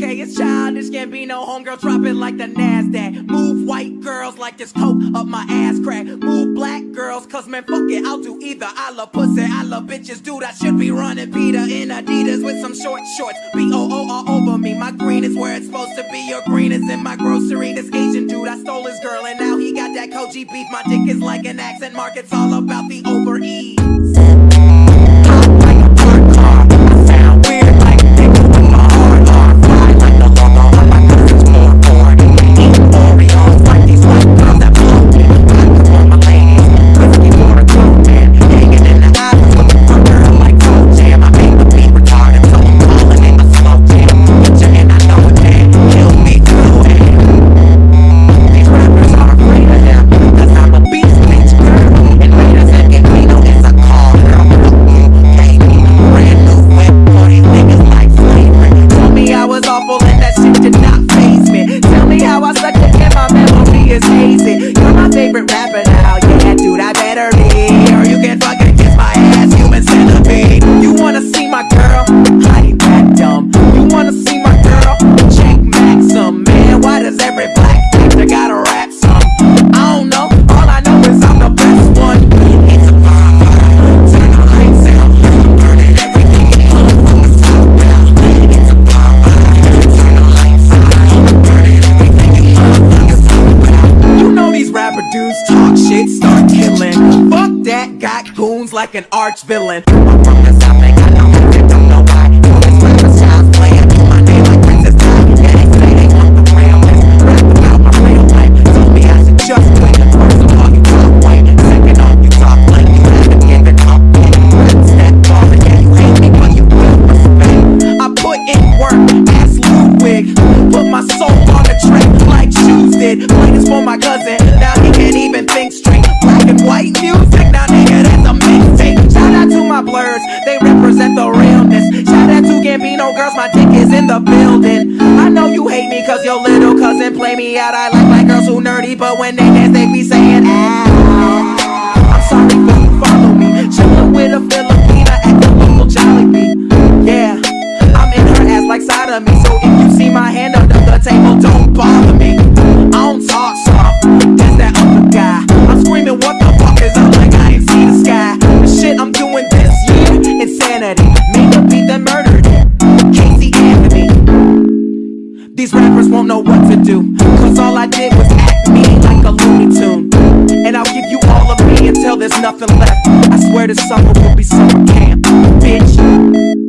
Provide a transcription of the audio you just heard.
it's childish, can't be no homegirl, drop it like the NASDAQ. Move white girls like this coke up my ass crack. Move black girls, cause man, fuck it, I'll do either. I love pussy, I love bitches, dude. I should be running Peter in Adidas with some short shorts. B O O all over me. My green is where it's supposed to be. Your green is in my grocery. This Asian dude, I stole his girl, and now he got that Kobe beef. My dick is like an accent mark, it's all about the over ease. Killing. Fuck that, got goons like an arch villain. From the south, got no don't know why. Playing. My name like my real life. Told me just. Second off, you talk like you forward, yeah, you hate me, but you. I put in work, ass. Put my soul on the track like shoes did. Play this for my cousin, now he can't even think straight. White music, now nigga, that's a mixtape. Shout out to my blurs, they represent the realness. Shout out to Gambino girls, my dick is in the building. I know you hate me cause your little cousin play me out. I like black girls who nerdy, but when they dance, they be saying, ow. won't know what to do. Cause all I did was act mean like a Looney Tune. And I'll give you all of me until there's nothing left. I swear this summer will be summer camp, bitch.